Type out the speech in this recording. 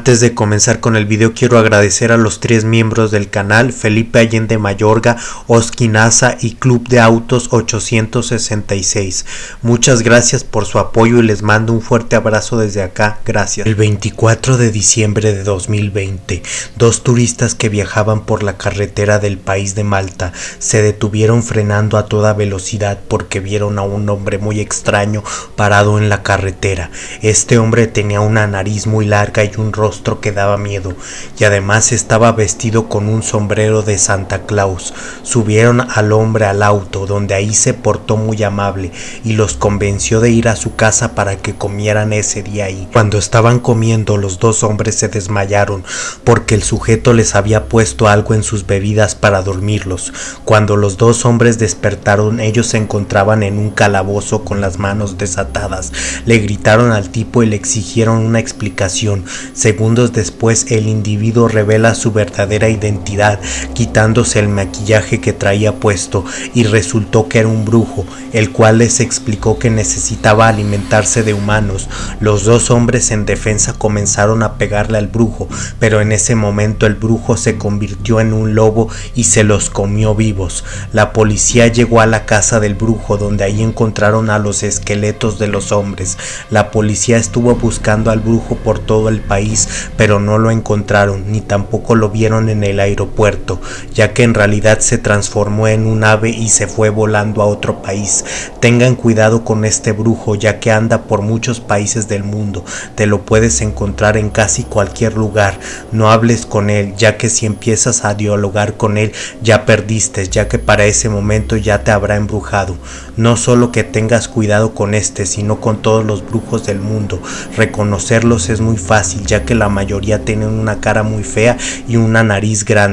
Antes de comenzar con el video quiero agradecer a los tres miembros del canal, Felipe Allende Mayorga, Oskinaza y Club de Autos 866. Muchas gracias por su apoyo y les mando un fuerte abrazo desde acá, gracias. El 24 de diciembre de 2020, dos turistas que viajaban por la carretera del país de Malta se detuvieron frenando a toda velocidad porque vieron a un hombre muy extraño parado en la carretera. Este hombre tenía una nariz muy larga y un rostro que daba miedo, y además estaba vestido con un sombrero de Santa Claus. Subieron al hombre al auto, donde ahí se portó muy amable y los convenció de ir a su casa para que comieran ese día ahí. Cuando estaban comiendo, los dos hombres se desmayaron porque el sujeto les había puesto algo en sus bebidas para dormirlos. Cuando los dos hombres despertaron, ellos se encontraban en un calabozo con las manos desatadas. Le gritaron al tipo y le exigieron una explicación. Segundos después el individuo revela su verdadera identidad quitándose el maquillaje que traía puesto y resultó que era un brujo, el cual les explicó que necesitaba alimentarse de humanos. Los dos hombres en defensa comenzaron a pegarle al brujo, pero en ese momento el brujo se convirtió en un lobo y se los comió vivos. La policía llegó a la casa del brujo donde ahí encontraron a los esqueletos de los hombres. La policía estuvo buscando al brujo por todo el país pero no lo encontraron ni tampoco lo vieron en el aeropuerto, ya que en realidad se transformó en un ave y se fue volando a otro país. Tengan cuidado con este brujo, ya que anda por muchos países del mundo, te lo puedes encontrar en casi cualquier lugar. No hables con él, ya que si empiezas a dialogar con él ya perdiste, ya que para ese momento ya te habrá embrujado. No solo que tengas cuidado con este, sino con todos los brujos del mundo. Reconocerlos es muy fácil, ya que la mayoría tienen una cara muy fea y una nariz grande.